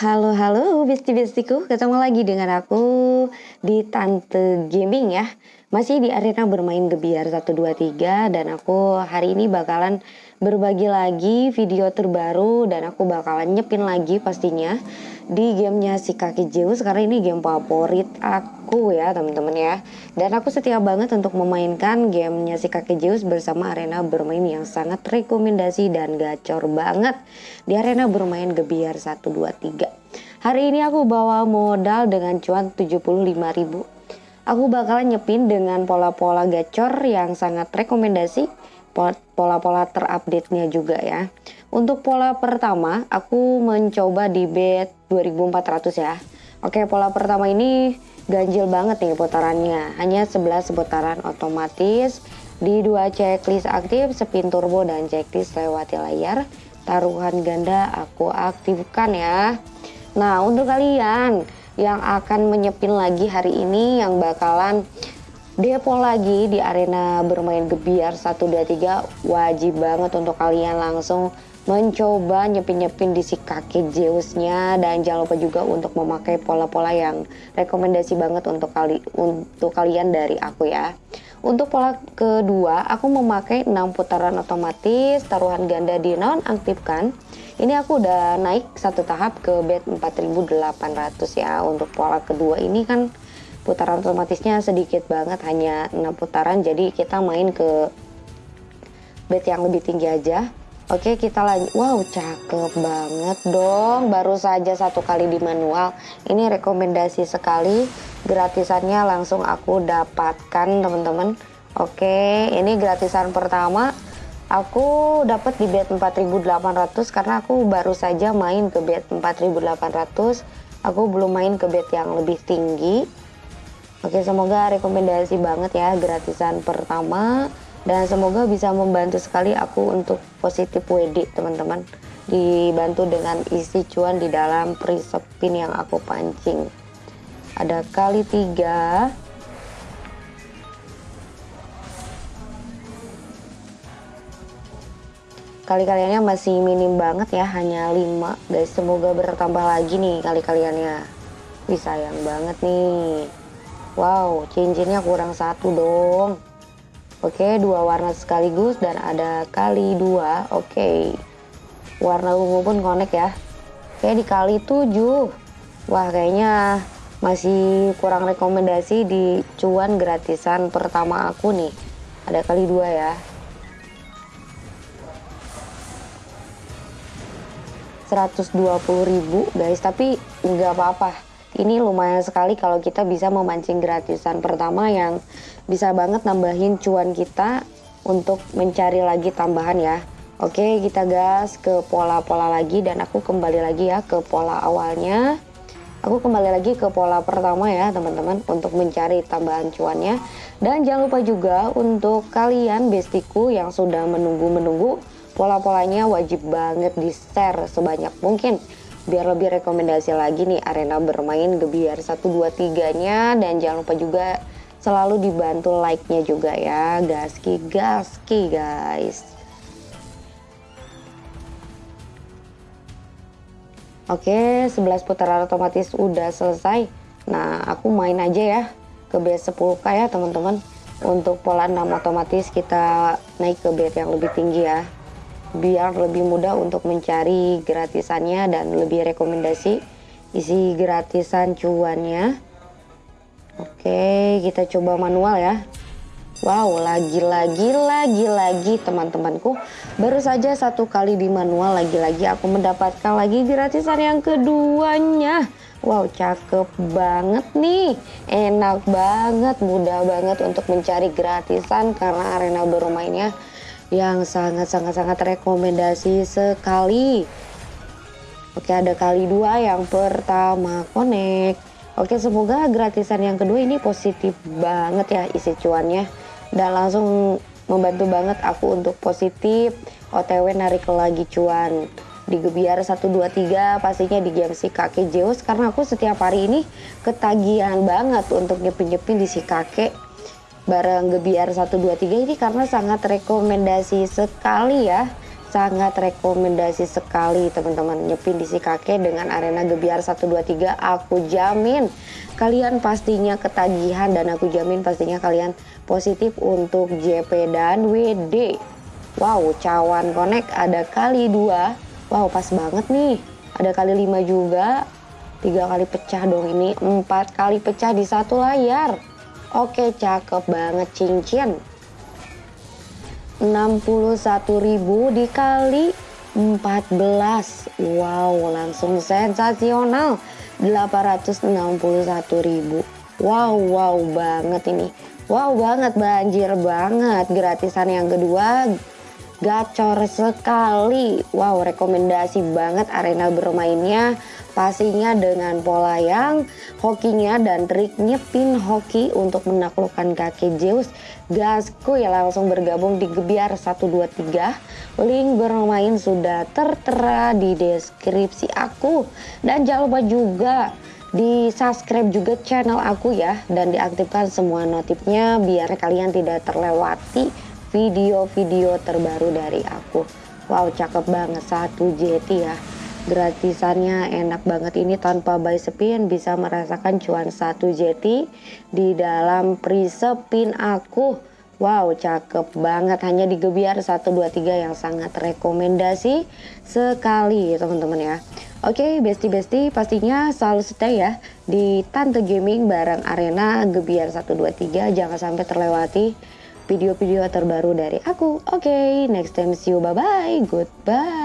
halo, halo besti-bestiku. Ketemu lagi dengan aku di Tante Gaming ya. Masih di arena bermain gebiar 123 dan aku hari ini bakalan berbagi lagi video terbaru dan aku bakalan nyepin lagi pastinya di gamenya si kaki Zeus karena ini game favorit aku ya teman-teman ya. Dan aku setia banget untuk memainkan gamenya si kaki Zeus bersama arena bermain yang sangat rekomendasi dan gacor banget. Di arena bermain gebiar 123 hari ini aku bawa modal dengan cuan 75.000 aku bakalan nyepin dengan pola-pola gacor yang sangat rekomendasi pola-pola terupdate-nya juga ya. Untuk pola pertama, aku mencoba di bet 2400 ya. Oke, pola pertama ini ganjil banget nih putarannya. Hanya 11 putaran otomatis di dua checklist aktif, spin turbo dan checklist lewati layar. Taruhan ganda aku aktifkan ya. Nah, untuk kalian yang akan menyepin lagi hari ini yang bakalan depo lagi di arena bermain gebiar 123 wajib banget untuk kalian langsung mencoba nyepin-nyepin di si kaki Zeusnya dan jangan lupa juga untuk memakai pola-pola yang rekomendasi banget untuk kali untuk kalian dari aku ya. Untuk pola kedua, aku memakai 6 putaran otomatis, taruhan ganda di non aktifkan. Ini aku udah naik satu tahap ke bet 4800 ya. Untuk pola kedua ini kan putaran otomatisnya sedikit banget hanya 6 putaran. Jadi kita main ke bed yang lebih tinggi aja. Oke kita lanjut Wow cakep banget dong. Baru saja satu kali di manual. Ini rekomendasi sekali. Gratisannya langsung aku dapatkan teman-teman. Oke ini gratisan pertama. Aku dapat di bed 4800 Karena aku baru saja main ke bed 4800 Aku belum main ke bed yang lebih tinggi Oke, semoga rekomendasi banget ya gratisan pertama dan semoga bisa membantu sekali aku untuk positif WD teman-teman. Dibantu dengan isi cuan di dalam prisepin yang aku pancing. Ada kali tiga. Kali-kaliannya masih minim banget ya, hanya 5 guys. Semoga bertambah lagi nih kali-kaliannya. Wih sayang banget nih. Wow, cincinnya kurang satu dong. Oke, dua warna sekaligus dan ada kali dua. Oke, warna ungu pun connect ya. Oke, dikali tujuh. Wah, kayaknya masih kurang rekomendasi di cuan gratisan pertama aku nih. Ada kali dua ya. 120.000 guys, tapi nggak apa-apa ini lumayan sekali kalau kita bisa memancing gratisan pertama yang bisa banget nambahin cuan kita untuk mencari lagi tambahan ya. Oke, kita gas ke pola-pola lagi dan aku kembali lagi ya ke pola awalnya. Aku kembali lagi ke pola pertama ya teman-teman untuk mencari tambahan cuannya. Dan jangan lupa juga untuk kalian bestiku yang sudah menunggu-menunggu pola-polanya wajib banget di share sebanyak mungkin biar lebih rekomendasi lagi nih arena bermain gebiar 123 nya dan jangan lupa juga selalu dibantu like nya juga ya. Gaski gaski guys. Oke 11 putaran otomatis udah selesai. Nah aku main aja ya. Ke base 10k ya teman-teman. Untuk pola 6 otomatis kita naik ke bed yang lebih tinggi ya biar lebih mudah untuk mencari gratisannya dan lebih rekomendasi isi gratisan cuannya oke kita coba manual ya Wow, lagi-lagi, lagi-lagi teman-temanku. Baru saja satu kali di manual, lagi-lagi aku mendapatkan lagi gratisan yang keduanya. Wow, cakep banget nih. Enak banget, mudah banget untuk mencari gratisan karena arena bermainnya yang sangat-sangat-sangat rekomendasi sekali. Oke ada kali dua yang pertama connect. Oke semoga gratisan yang kedua ini positif banget ya isi cuannya. Dan langsung membantu banget aku untuk positif OTW narik lagi cuan di Gebiar 123 pastinya di game si kakek Zeus karena aku setiap hari ini ketagihan banget untuk nyepin-nyepin di si kakek barang Gebiar 123 ini karena sangat rekomendasi sekali ya. Sangat rekomendasi sekali teman-teman. Nyepin di si kakek dengan arena gebiar 123 aku jamin. Kalian pastinya ketagihan dan aku jamin pastinya kalian positif untuk JP dan WD wow cawan connect ada kali dua. Wow pas banget nih. Ada kali lima juga. Tiga kali pecah dong ini. Empat kali pecah di satu layar oke cakep banget cincin. 61.000 dikali 14 wow langsung sensasional. 861.000 wow wow banget ini. Wow banget banjir banget. Gratisan yang kedua gacor sekali. Wow rekomendasi banget arena bermainnya pastinya dengan pola yang hokinya dan triknya pin hoki untuk menaklukkan kaki Zeus. Gasku ya langsung bergabung di Gebiar 123 link bermain sudah tertera di deskripsi aku. Dan jangan lupa juga di subscribe juga channel aku ya. Dan diaktifkan semua notifnya biar kalian tidak terlewati video-video terbaru dari aku. Wow cakep banget satu JT ya gratisannya enak banget ini tanpa buy spin bisa merasakan cuan satu JT di dalam pre-spin aku wow cakep banget hanya di Gebiar 123 yang sangat rekomendasi sekali teman-teman ya Oke besti-besti pastinya selalu stay ya di Tante Gaming bareng Arena Gebiar 123 jangan sampai terlewati video-video terbaru dari aku. Oke, okay, next time see you. Bye-bye. Goodbye.